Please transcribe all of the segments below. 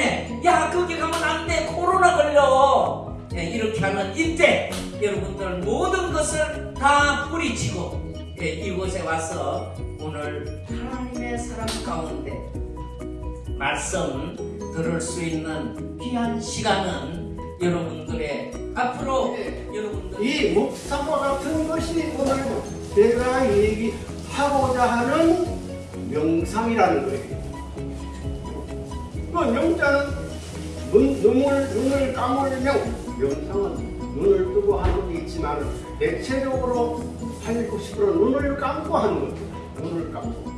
때문에 야 거기 가면 안 돼 코로나 걸려 예, 이렇게 하면 이때 여러분들 모든 것을 다 뿌리치고 예, 이곳에 와서 오늘 하나님의 사랑 가운데 말씀 들을 수 있는 귀한 시간은 여러분들의 앞으로 네. 여러분들 이 목사와 같은 것이 오늘 내가 얘기하고자 하는 명상이라는 거예요. 그 명자는 눈, 눈을, 눈을 감으면 명상은 눈을 뜨고 하는 게 있지만 대체적으로 할90% 눈을 감고 하는 거죠. 눈을 감고.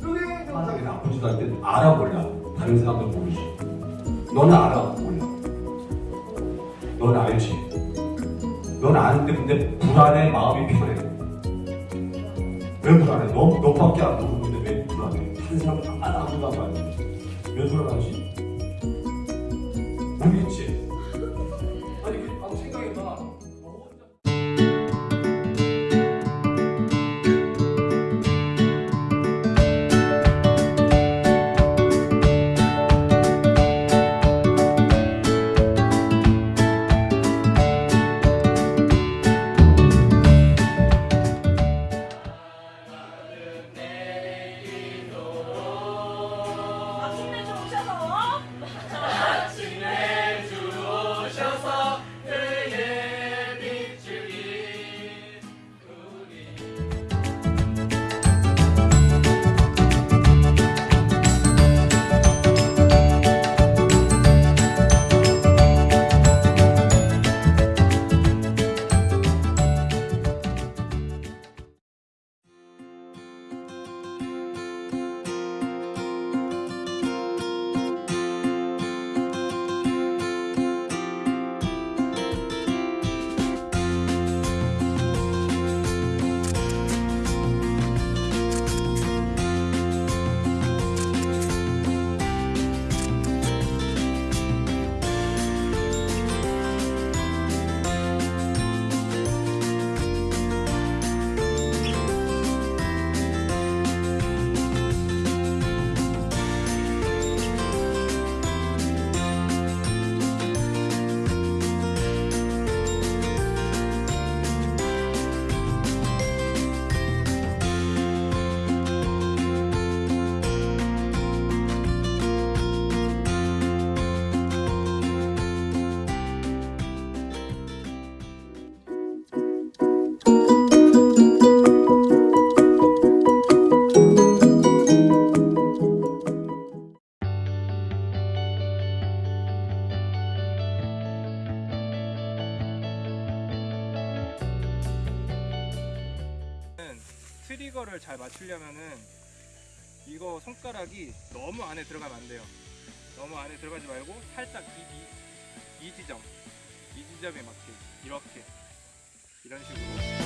그게 명상이다. 나쁘지도 때 알아 몰라. 다른 사람들 모르지. 너는 알아 몰라. 넌 알지. 넌 아는데 근데 불안해 마음이 편해. 왜 불안해? 너 너밖에 안 모르는데 왜 불안해? 다른 사람 다 알아 안알 지. 왜 불안하지? 모르겠지. 트리거를 잘 맞추려면은 이거 손가락이 너무 안에 들어가면 안 돼요. 너무 안에 들어가지 말고 살짝 이, 이, 이 지점, 이 지점에 맞게 이렇게 이런 식으로